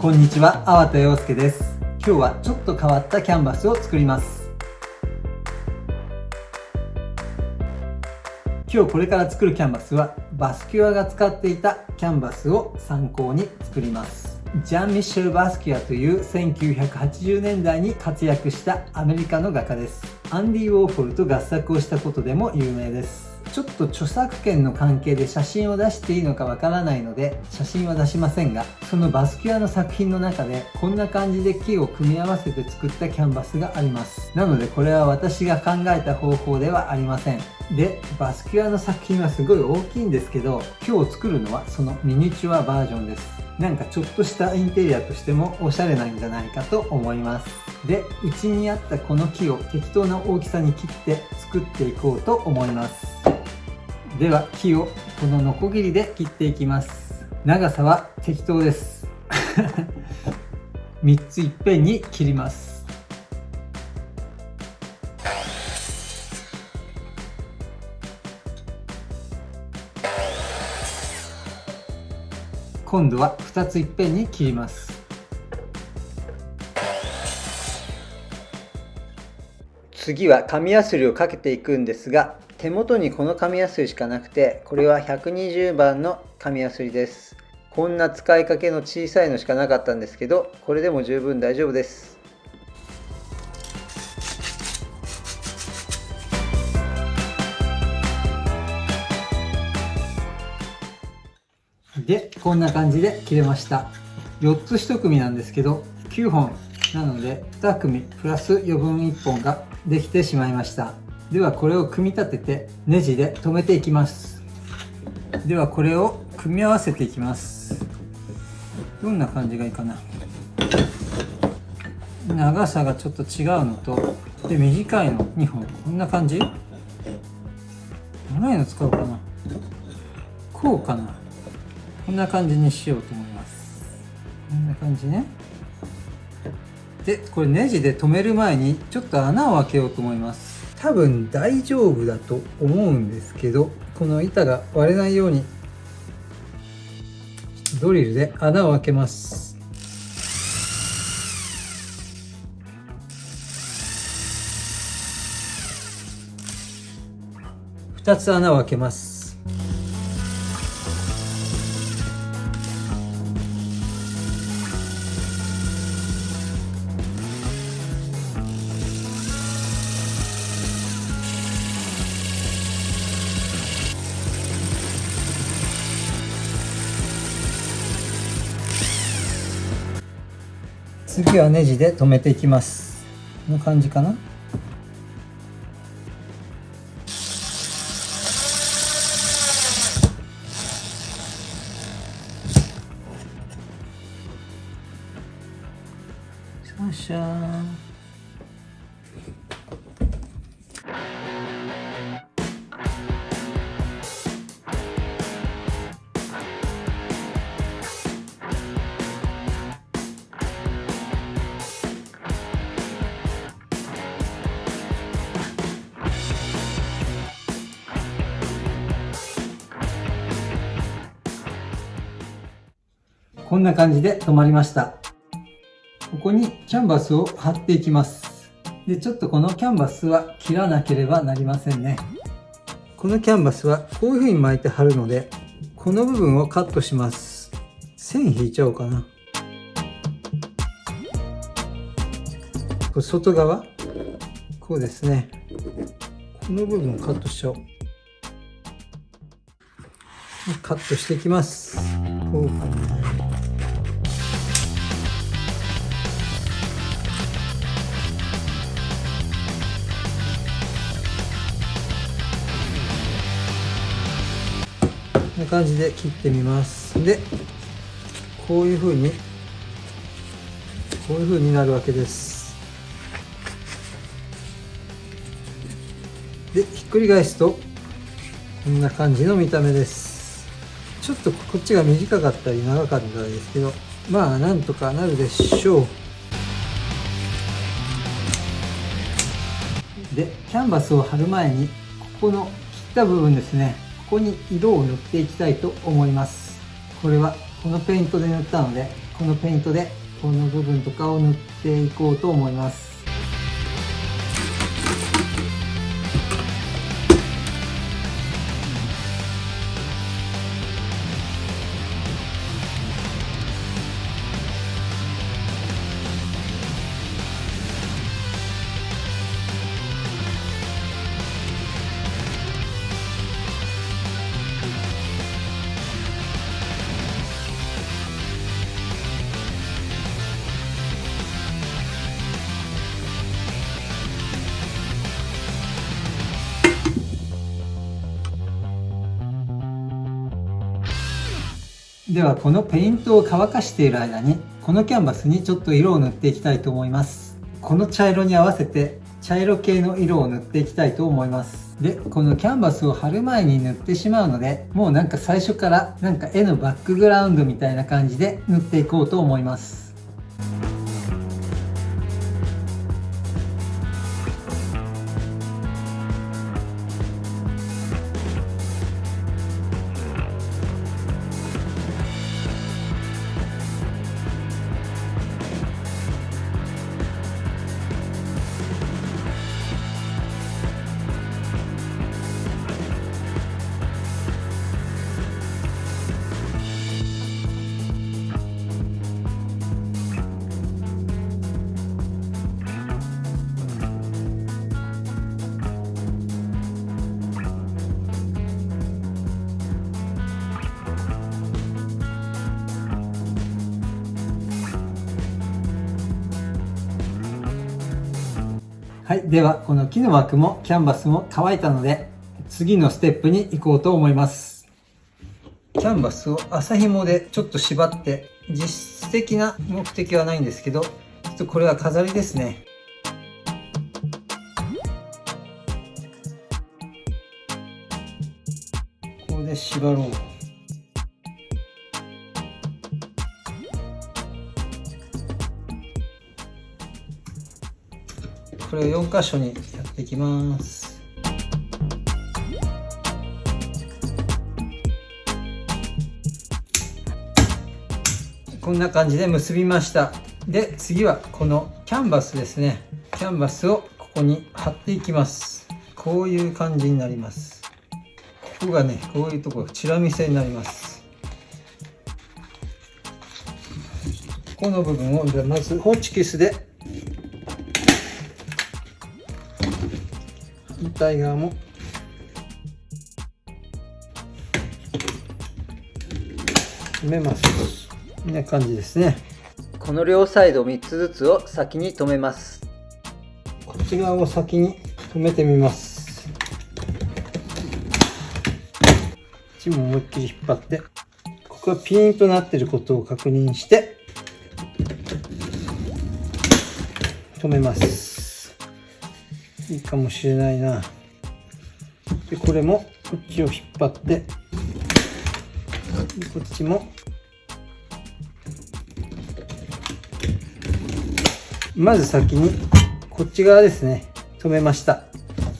こんにちは、粟田洋介です。今日はちょっと変わったキャンバスを作ります。今日これから作るキャンバスはバスキュアが使っていたキャンバスを参考に作ります。ジャン・ミッシェル・バスキュアという1980年代に活躍したアメリカの画家です。アンディ・ウォーホルと合作をしたことでも有名です。ちょっと著作権の関係で写真を出していいのかわからないので写真は出しませんがそのバスキュアの作品の中でこんな感じで木を組み合わせて作ったキャンバスがあります。なのでこれは私が考えた方法ではありません。でバスキュアの作品はすごい大きいんですけど今日作るのはそのミニチュアバージョンです。なんかちょっとしたインテリアとしてもおしゃれなんじゃないかと思います。でうちにあったこの木を適当な大きさに切って作っていこうと思います。では木をこのノコギリで切っていきます。長さは適当です。3ついっぺんに切ります。今度は2ついっぺんに切ります。次は紙やすりをかけていくんですが手元にこの紙やすりしかなくてこれは120番の紙やすりです。こんな使いかけの小さいのしかなかったんですけどこれでも十分大丈夫です。でこんな感じで切れました。4つ1組なんですけど9本。なので2組プラス余分1本ができてしまいました。ではこれを組み立ててネジで留めていきます。ではこれを組み合わせていきます。どんな感じがいいかな。長さがちょっと違うのとで短いの。2本。こんな感じ？長いの使おうかな。こうかな。こんな感じにしようと思います。こんな感じね。でこれネジで留める前にちょっと穴を開けようと思います。多分大丈夫だと思うんですけどこの板が割れないようにドリルで穴を開けます。2つ穴を開けます。次はネジで留めていきます。こんな感じかな。シャンシんな感じで止まりました。ここにキャンバスを貼っていきます。で、ちょっとこのキャンバスは切らなければなりませんね。このキャンバスはこういう風に巻いて貼るので、この部分をカットします。線引いちゃおうかな。外側？こうですね。この部分をカットしちゃおう。カットしていきます。こう感じで切ってみます。でこういう風にこういう風になるわけです。でひっくり返すとこんな感じの見た目です。ちょっとこっちが短かったり長かったりですけどまあなんとかなるでしょう。でキャンバスを貼る前にここの切った部分ですね。ここに色を塗っていきたいと思います。これはこのペイントで塗ったのでこのペイントでこの部分とかを塗っていこうと思います。ではこのペイントを乾かしている間にこのキャンバスにちょっと色を塗っていきたいと思います。この茶色に合わせて茶色系の色を塗っていきたいと思います。でこのキャンバスを貼る前に塗ってしまうのでもうなんか最初からなんか絵のバックグラウンドみたいな感じで塗っていこうと思います。では、この木の枠もキャンバスも乾いたので、次のステップに行こうと思います。キャンバスを麻紐でちょっと縛って、実質的な目的はないんですけど、ちょっとこれは飾りですね。ここで縛ろう。れを4箇所にやっていきます。こんな感じで結びました。で次はこのキャンバスですね。キャンバスをここに貼っていきます。こういう感じになります。ここがねこういうところチラ見せになります。この部分をじゃまずホチキスで対側も。止めます。こんな感じですね。この両サイド3つずつを先に止めます。こっち側を先に止めてみます。こっちも思いっきり引っ張ってここがピーンとなっていることを確認して止めますいいかもしれないな。でこれもこっちを引っ張って。こっちも。まず先にこっち側ですね。止めました。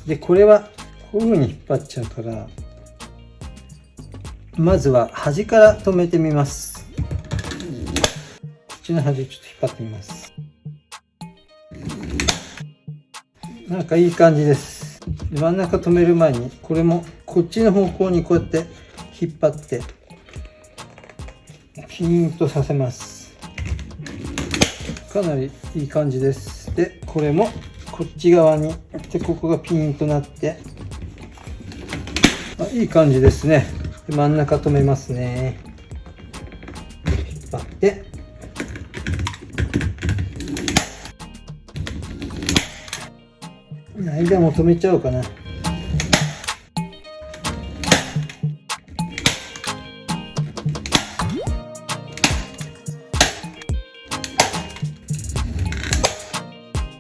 でこれはこういうふうに引っ張っちゃうからまずは端から止めてみます。こっちの端ちょっと引っ張ってみます。なんかいい感じです。真ん中止める前にこれもこっちの方向にこうやって引っ張ってピーンとさせます。かなりいい感じです。でこれもこっち側にでここがピーンとなってあいい感じですね。真ん中止めますね。間も止めちゃおうかな。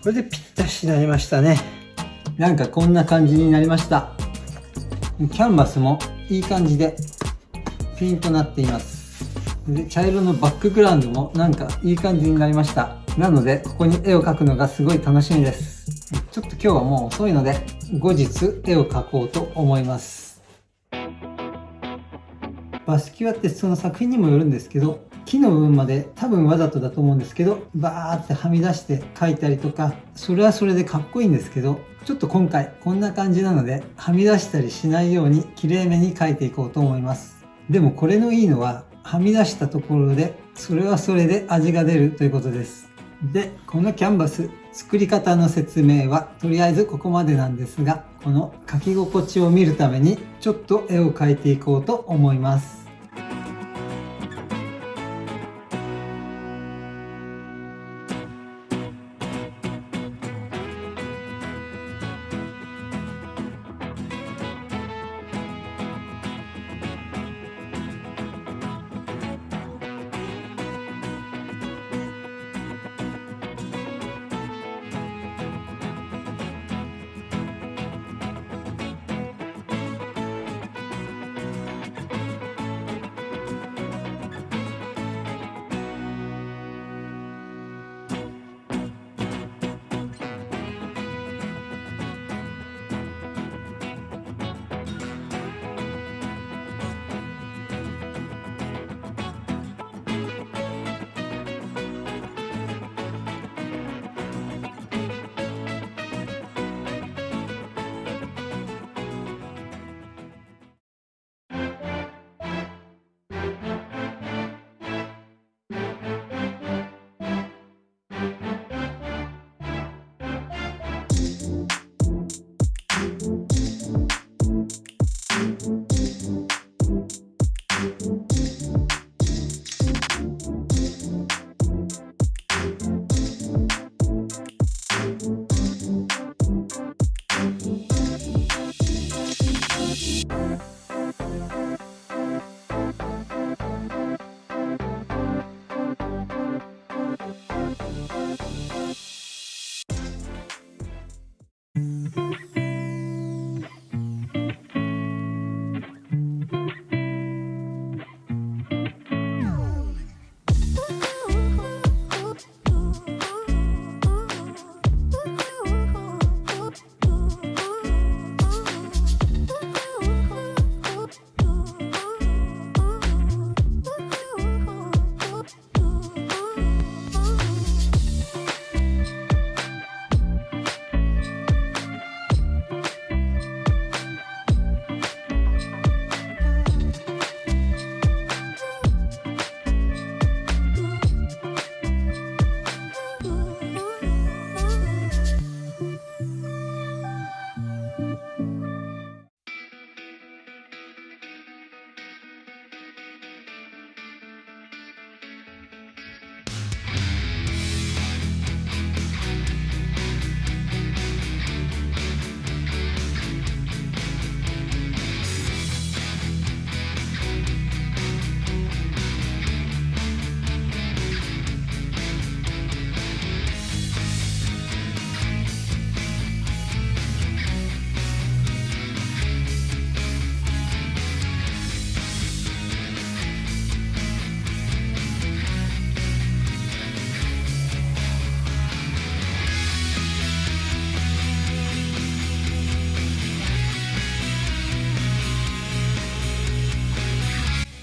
これでぴったしになりましたね。なんかこんな感じになりました。キャンバスもいい感じでピンとなっています。で茶色のバックグラウンドもなんかいい感じになりました。なのでここに絵を描くのがすごい楽しみです。ちょっと今日はもう遅いので、後日絵を描こうと思います。バスキュアってその作品にもよるんですけど、木の部分まで多分わざとだと思うんですけどバーってはみ出して描いたりとかそれはそれでかっこいいんですけどちょっと今回こんな感じなのではみ出したりしないように綺麗めに描いていこうと思いますでもこれのいいのははみ出したところでそれはそれで味が出るということですでこのキャンバス作り方の説明はとりあえずここまでなんですがこの書き心地を見るためにちょっと絵を描いていこうと思います。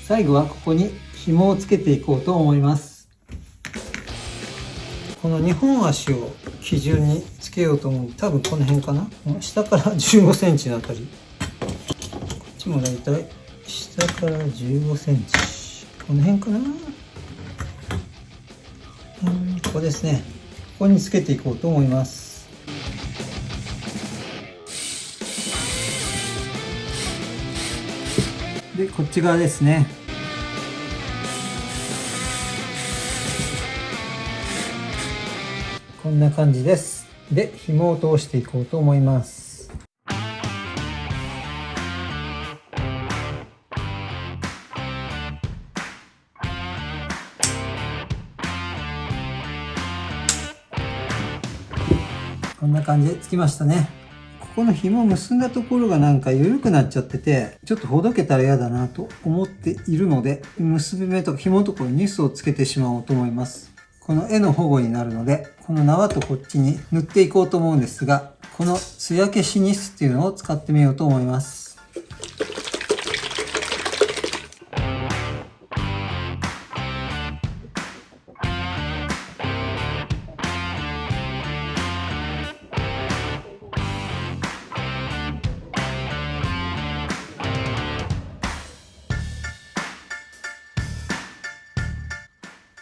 最後はここに紐をつけていこうと思います。この2本足を基準につけようと思う。多分この辺かな。下から15センチのあたり。こっちもだいたい下から15センチ。この辺かな。うんここですね。ここにつけていこうと思います。でこっち側ですね。こんな感じです。で紐を通していこうと思います。こんな感じでつきましたね。この紐を結んだところがなんか緩くなっちゃってて、ちょっとほどけたら嫌だなと思っているので、結び目とか紐のところにニスをつけてしまおうと思います。この絵の保護になるので、この縄とこっちに塗っていこうと思うんですが、この艶消しニスっていうのを使ってみようと思います。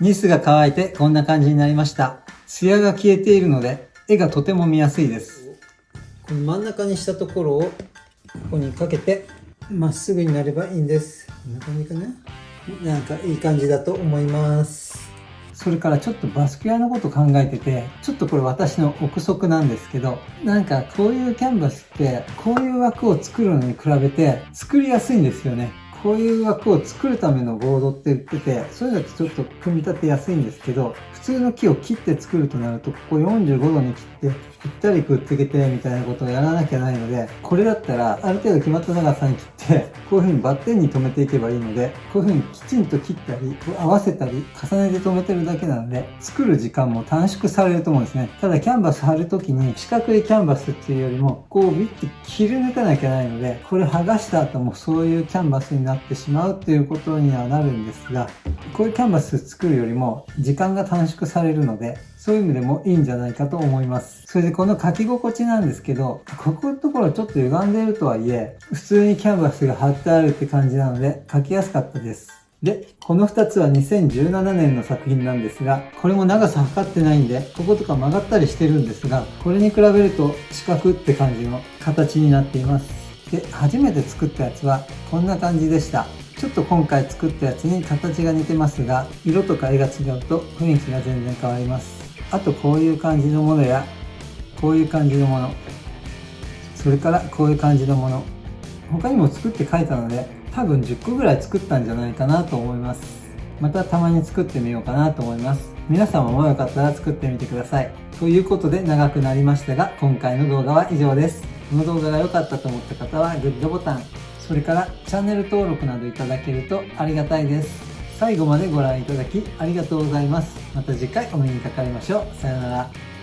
ニスが乾いてこんな感じになりました。艶が消えているので、絵がとても見やすいです。この真ん中にしたところを、ここにかけて、まっすぐになればいいんです。こんな感じかな？なんかいい感じだと思います。それからちょっとバスク屋のこと考えてて、ちょっとこれ私の憶測なんですけど、なんかこういうキャンバスって、こういう枠を作るのに比べて作りやすいんですよね。こういう枠を作るためのボードって売ってて、そういうのってちょっと組み立てやすいんですけど、通の木を切って作るとなると、ここ45度に切って、ぴったりくっつけてみたいなことをやらなきゃないので、これだったらある程度決まった長さに切って、こういう風にバッテンに留めていけばいいので、こういう風にきちんと切ったり、合わせたり、重ねて留めてるだけなので、作る時間も短縮されると思うんですね。ただキャンバス貼るときに四角いキャンバスっていうよりも、こうビッて切り抜かなきゃないので、これ剥がした後もそういうキャンバスになってしまうっていうことにはなるんですが、こういうキャンバス作るよりも時間が短縮されるので、そういう意味でもいいんじゃないかと思います。それでこの書き心地なんですけど、ここのところちょっと歪んでいるとはいえ、普通にキャンバスが貼ってあるって感じなので書きやすかったです。で、この2つは2017年の作品なんですが、これも長さ測ってないんで、こことか曲がったりしてるんですが、これに比べると四角って感じの形になっています。で、初めて作ったやつはこんな感じでした。ちょっと今回作ったやつに形が似てますが、色とか絵が違うと雰囲気が全然変わります。あとこういう感じのものやこういう感じのもの。それからこういう感じのもの。他にも作って書いたので多分10個ぐらい作ったんじゃないかなと思います。またたまに作ってみようかなと思います。皆様もよかったら作ってみてください。ということで長くなりましたが今回の動画は以上です。この動画が良かったと思った方はグッドボタン。それからチャンネル登録などいただけるとありがたいです最後までご覧いただきありがとうございます。また次回お目にかかりましょう。さようなら。